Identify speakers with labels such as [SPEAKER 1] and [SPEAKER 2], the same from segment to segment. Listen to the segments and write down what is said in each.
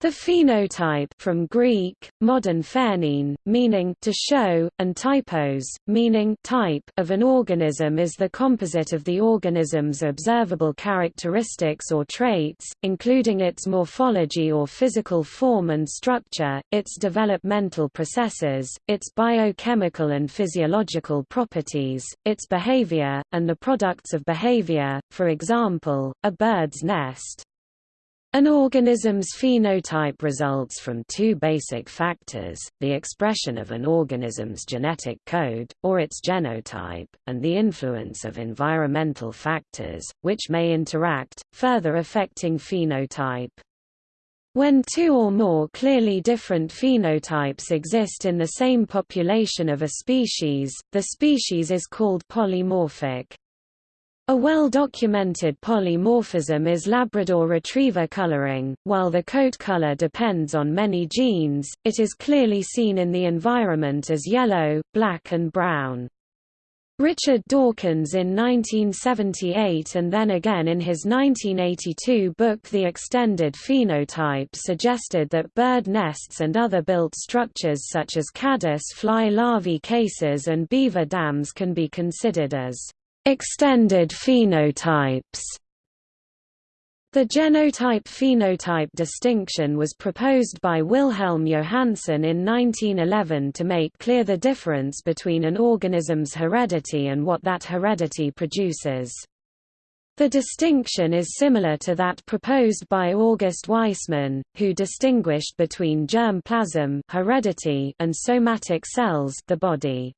[SPEAKER 1] The phenotype from Greek, modern phanein, meaning to show, and typos, meaning type of an organism is the composite of the organism's observable characteristics or traits, including its morphology or physical form and structure, its developmental processes, its biochemical and physiological properties, its behavior, and the products of behavior, for example, a bird's nest. An organism's phenotype results from two basic factors, the expression of an organism's genetic code, or its genotype, and the influence of environmental factors, which may interact, further affecting phenotype. When two or more clearly different phenotypes exist in the same population of a species, the species is called polymorphic. A well-documented polymorphism is Labrador retriever coloring. While the coat color depends on many genes, it is clearly seen in the environment as yellow, black and brown. Richard Dawkins in 1978 and then again in his 1982 book The Extended Phenotype suggested that bird nests and other built structures such as caddis fly larvae cases and beaver dams can be considered as Extended phenotypes the genotype-phenotype distinction was proposed by Wilhelm Johannsen in 1911 to make clear the difference between an organism's heredity and what that heredity produces. The distinction is similar to that proposed by August Weismann, who distinguished between germ plasm heredity and somatic cells the body.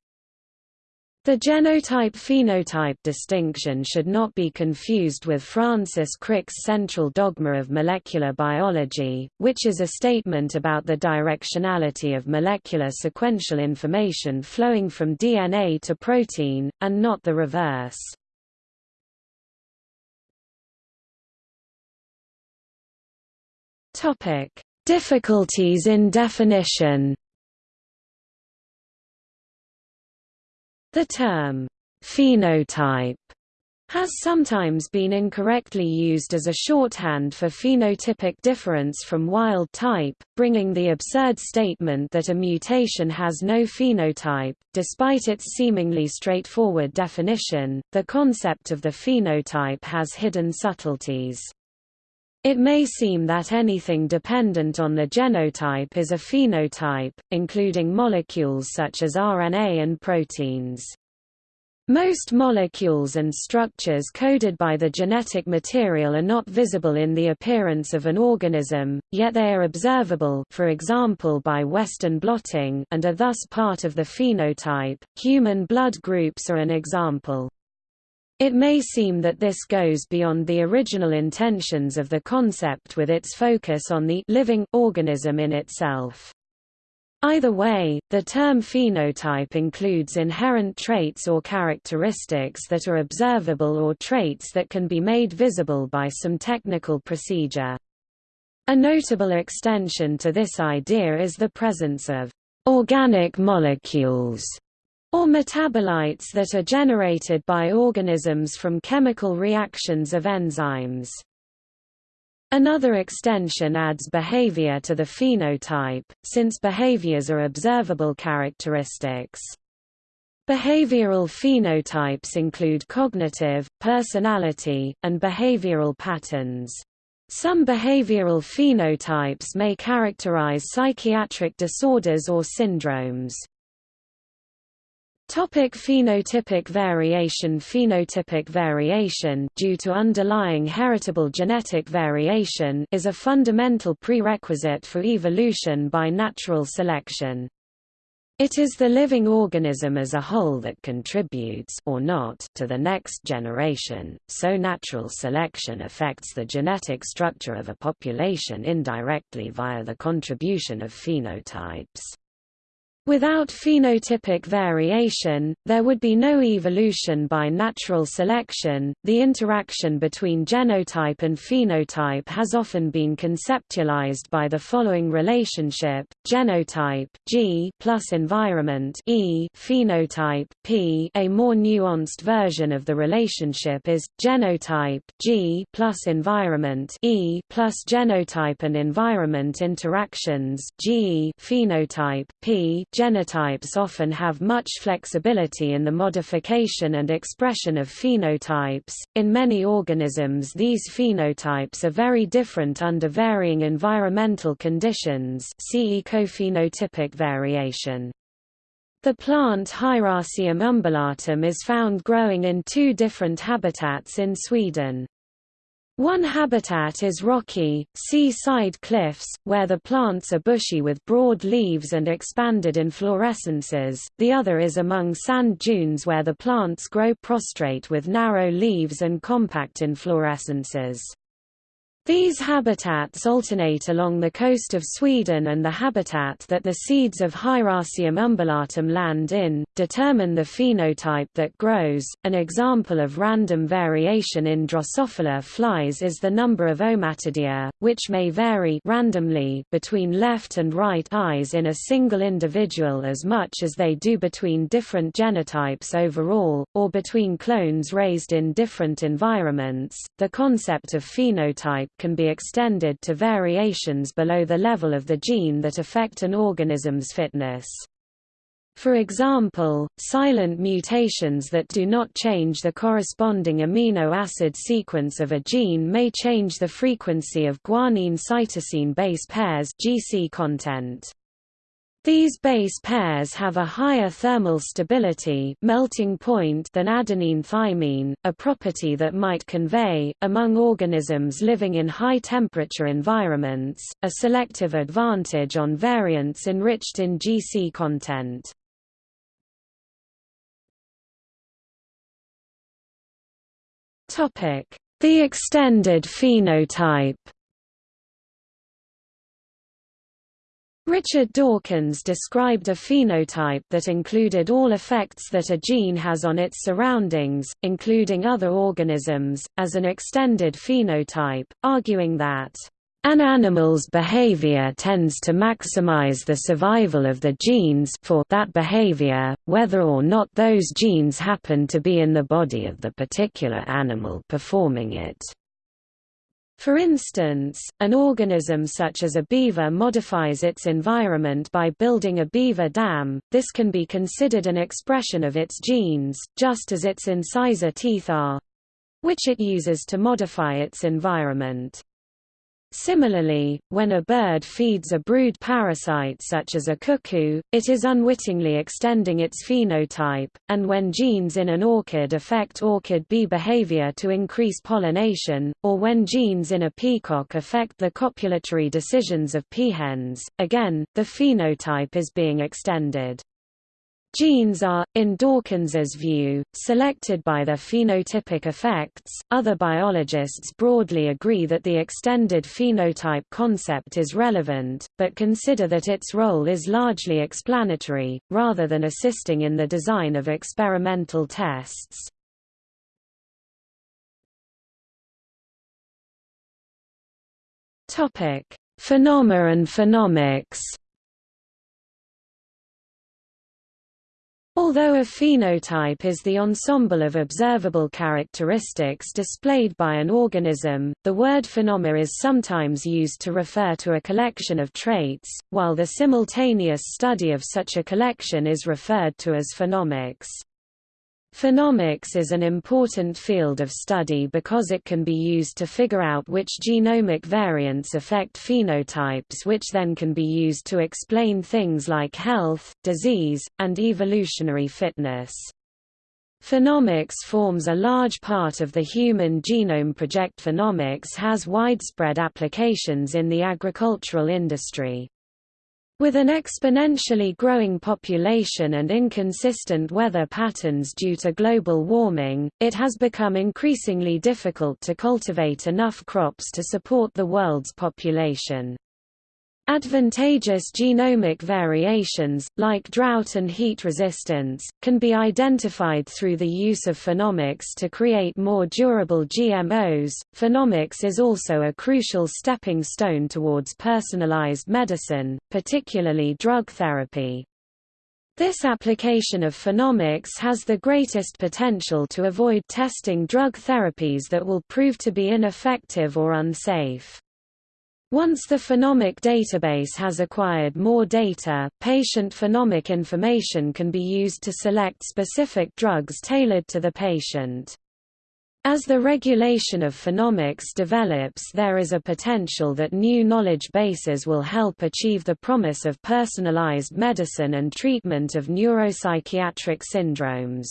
[SPEAKER 1] The genotype-phenotype distinction should not be confused with Francis Crick's central dogma of molecular biology, which is a statement about the directionality of molecular sequential information flowing from DNA to protein, and not the reverse. Difficulties in definition The term, phenotype, has sometimes been incorrectly used as a shorthand for phenotypic difference from wild type, bringing the absurd statement that a mutation has no phenotype. Despite its seemingly straightforward definition, the concept of the phenotype has hidden subtleties. It may seem that anything dependent on the genotype is a phenotype, including molecules such as RNA and proteins. Most molecules and structures coded by the genetic material are not visible in the appearance of an organism, yet they are observable for example by Western blotting and are thus part of the phenotype. Human blood groups are an example. It may seem that this goes beyond the original intentions of the concept with its focus on the living organism in itself. Either way, the term phenotype includes inherent traits or characteristics that are observable or traits that can be made visible by some technical procedure. A notable extension to this idea is the presence of organic molecules or metabolites that are generated by organisms from chemical reactions of enzymes. Another extension adds behavior to the phenotype, since behaviors are observable characteristics. Behavioral phenotypes include cognitive, personality, and behavioral patterns. Some behavioral phenotypes may characterize psychiatric disorders or syndromes. Topic phenotypic variation Phenotypic variation due to underlying heritable genetic variation is a fundamental prerequisite for evolution by natural selection. It is the living organism as a whole that contributes or not to the next generation, so natural selection affects the genetic structure of a population indirectly via the contribution of phenotypes. Without phenotypic variation, there would be no evolution by natural selection. The interaction between genotype and phenotype has often been conceptualized by the following relationship: genotype G plus environment E, phenotype P. A more nuanced version of the relationship is genotype G plus environment E plus genotype and environment interactions G phenotype P Genotypes often have much flexibility in the modification and expression of phenotypes. In many organisms, these phenotypes are very different under varying environmental conditions. See ecophenotypic variation. The plant Hieracium umbellatum is found growing in two different habitats in Sweden. One habitat is rocky, sea-side cliffs, where the plants are bushy with broad leaves and expanded inflorescences, the other is among sand dunes where the plants grow prostrate with narrow leaves and compact inflorescences. These habitats alternate along the coast of Sweden and the habitat that the seeds of Hieracium umbellatum land in, determine the phenotype that grows. An example of random variation in Drosophila flies is the number of ommatidia, which may vary randomly between left and right eyes in a single individual as much as they do between different genotypes overall, or between clones raised in different environments. The concept of phenotype can be extended to variations below the level of the gene that affect an organism's fitness. For example, silent mutations that do not change the corresponding amino acid sequence of a gene may change the frequency of guanine cytosine base pairs GC content. These base pairs have a higher thermal stability melting point than adenine-thymine, a property that might convey, among organisms living in high-temperature environments, a selective advantage on variants enriched in GC content. The extended phenotype Richard Dawkins described a phenotype that included all effects that a gene has on its surroundings, including other organisms, as an extended phenotype, arguing that an animal's behavior tends to maximize the survival of the genes for that behavior, whether or not those genes happen to be in the body of the particular animal performing it. For instance, an organism such as a beaver modifies its environment by building a beaver dam, this can be considered an expression of its genes, just as its incisor teeth are—which it uses to modify its environment. Similarly, when a bird feeds a brood parasite such as a cuckoo, it is unwittingly extending its phenotype, and when genes in an orchid affect orchid bee behavior to increase pollination, or when genes in a peacock affect the copulatory decisions of peahens, again, the phenotype is being extended. Genes are, in Dawkins's view, selected by their phenotypic effects. Other biologists broadly agree that the extended phenotype concept is relevant, but consider that its role is largely explanatory, rather than assisting in the design of experimental tests. Topic: Phenome and phenomics. Although a phenotype is the ensemble of observable characteristics displayed by an organism, the word phenome is sometimes used to refer to a collection of traits, while the simultaneous study of such a collection is referred to as phenomics. Phenomics is an important field of study because it can be used to figure out which genomic variants affect phenotypes which then can be used to explain things like health, disease, and evolutionary fitness. Phenomics forms a large part of the Human Genome Project. Phenomics has widespread applications in the agricultural industry. With an exponentially growing population and inconsistent weather patterns due to global warming, it has become increasingly difficult to cultivate enough crops to support the world's population. Advantageous genomic variations, like drought and heat resistance, can be identified through the use of phenomics to create more durable GMOs. Phenomics is also a crucial stepping stone towards personalized medicine, particularly drug therapy. This application of phenomics has the greatest potential to avoid testing drug therapies that will prove to be ineffective or unsafe. Once the phenomic database has acquired more data, patient phenomic information can be used to select specific drugs tailored to the patient. As the regulation of phenomics develops there is a potential that new knowledge bases will help achieve the promise of personalized medicine and treatment of neuropsychiatric syndromes.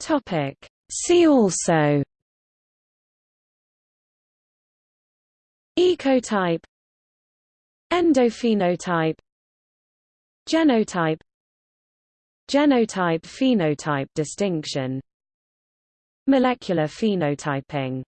[SPEAKER 1] Topic See also Ecotype Endophenotype Genotype Genotype-phenotype distinction Molecular phenotyping